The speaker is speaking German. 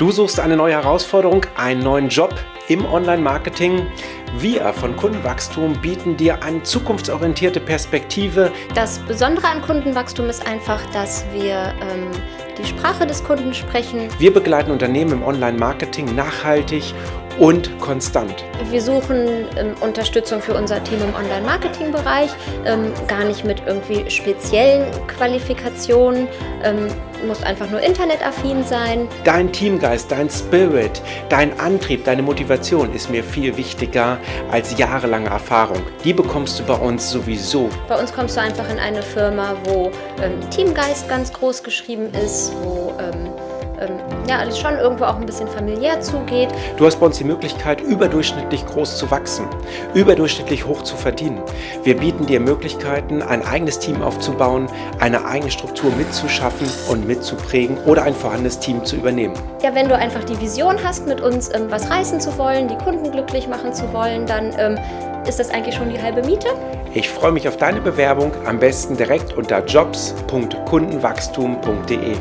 Du suchst eine neue Herausforderung, einen neuen Job im Online-Marketing. Wir von Kundenwachstum bieten dir eine zukunftsorientierte Perspektive. Das Besondere an Kundenwachstum ist einfach, dass wir ähm, die Sprache des Kunden sprechen. Wir begleiten Unternehmen im Online-Marketing nachhaltig und konstant. Wir suchen ähm, Unterstützung für unser Team im Online-Marketing-Bereich, ähm, gar nicht mit irgendwie speziellen Qualifikationen, ähm, musst einfach nur internetaffin sein. Dein Teamgeist, dein Spirit, dein Antrieb, deine Motivation ist mir viel wichtiger als jahrelange Erfahrung. Die bekommst du bei uns sowieso. Bei uns kommst du einfach in eine Firma, wo ähm, Teamgeist ganz groß geschrieben ist, wo ähm, ja, alles schon irgendwo auch ein bisschen familiär zugeht. Du hast bei uns die Möglichkeit, überdurchschnittlich groß zu wachsen, überdurchschnittlich hoch zu verdienen. Wir bieten dir Möglichkeiten, ein eigenes Team aufzubauen, eine eigene Struktur mitzuschaffen und mitzuprägen oder ein vorhandenes Team zu übernehmen. Ja, wenn du einfach die Vision hast, mit uns ähm, was reißen zu wollen, die Kunden glücklich machen zu wollen, dann ähm, ist das eigentlich schon die halbe Miete. Ich freue mich auf deine Bewerbung, am besten direkt unter jobs.kundenwachstum.de.